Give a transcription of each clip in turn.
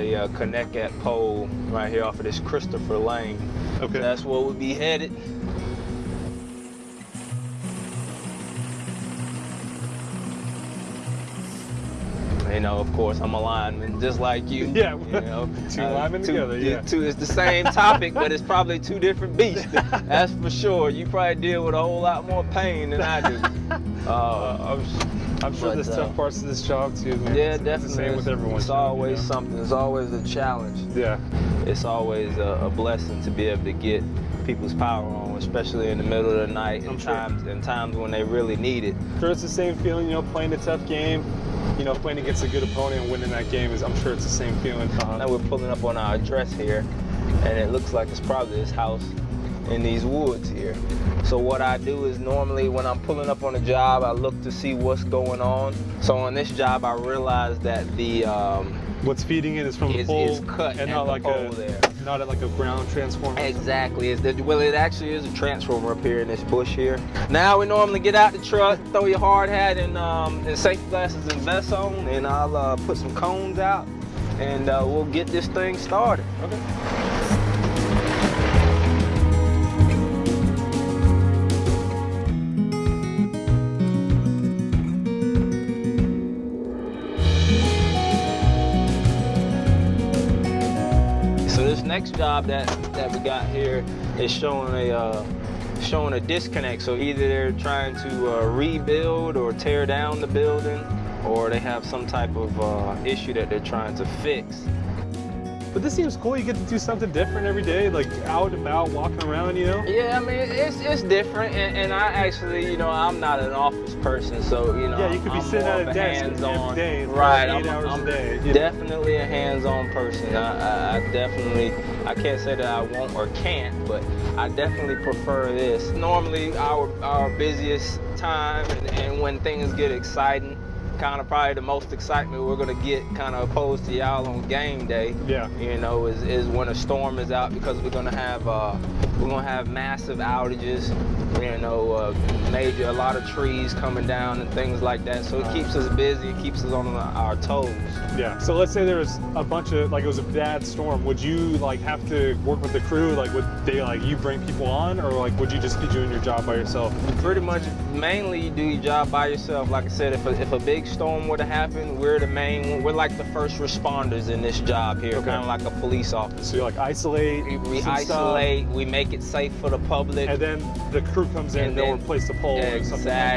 Uh, Connecticut pole right here off of this Christopher Lane. Okay. That's where we'll be headed. You know, of course, I'm a lineman, just like you. Yeah, you know, two linemen two- together, yeah. Two, it's the same topic, but it's probably two different beasts. That's for sure. You probably deal with a whole lot more pain than I do. Uh, Uh, I'm, I'm sure But, there's uh, tough parts of this job too, man. yeah, It's- definitely. It's the same with everyone. It's always something. It's always a challenge. Yeah. It's always a, a blessing to be able to get people's power on, especially in the middle of the night and sure. times and times when they really need it. Sure, it's the same feeling, you know, playing a tough game. You know, playing against a good opponent and winning that game is, I'm sure it's the same feeling. Uh, Now we're pulling up on our address here, and it looks like it's probably this house in these woods here. So what I do is normally when I'm pulling up on a job, I look to see what's going on. So on this job, I realized that the um, What's feeding it is from the is, pole is cut and not the like a there. not like a ground transformer. Exactly. The, well, it actually is a transformer up here in this bush here. Now we normally get out the truck, throw your hard hat and, um, and safety glasses and vest on, and I'll uh, put some cones out, and uh, we'll get this thing started. Okay. This next job that that we got here is showing a uh, showing a disconnect. So either they're trying to uh, rebuild or tear down the building, or they have some type of uh, issue that they're trying to fix. But this seems cool. You get to do something different every day, like out and about, walking around, you know? Yeah, I mean it's it's different, and, and I actually, you know, I'm not an office person, so you know, Yeah, you could be I'm sitting at a desk hands-on. day, right? eight I'm, hours I'm a day. know? definitely a hands-on person. I, I, I definitely, I can't say that I won't or can't, but I definitely prefer this. Normally, our our busiest time, and, and when things get exciting. Kind of probably the most excitement we're gonna get, kind of opposed to y'all on game day Yeah. you know, is, is when a storm is out because we're gonna have uh, we're gonna have massive outages, you know, uh, major a lot of trees coming down and things like that. So it keeps us busy, it keeps us on our toes. Yeah. So let's say there was a bunch of like it was a bad storm. Would you like have to work with the crew? Like would they like you bring people on, or like would you just be doing your job by yourself? Pretty much, mainly you do your job by yourself. Like I said, if a, if a big storm were to happen, we're the main, we're like the first responders in this job here, Okay. kind of like a police officer. So you like isolate, We, we some stuff, isolate, we make it safe for the public. and then the crew comes in And and they'll then- replace the pole. or something like.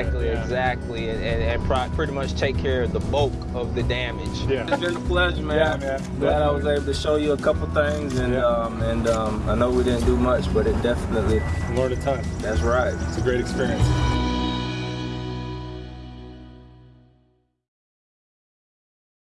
Exactly, Yeah. exactly, and, and, and pro- pretty much take care of the bulk of the damage. Yeah. It's been a pleasure, man. Yeah, man. Glad I was able to show you a couple things, and Yeah. um, and um, I know we didn't do much, but it definitely, Learned a ton. that's right. It's a great experience.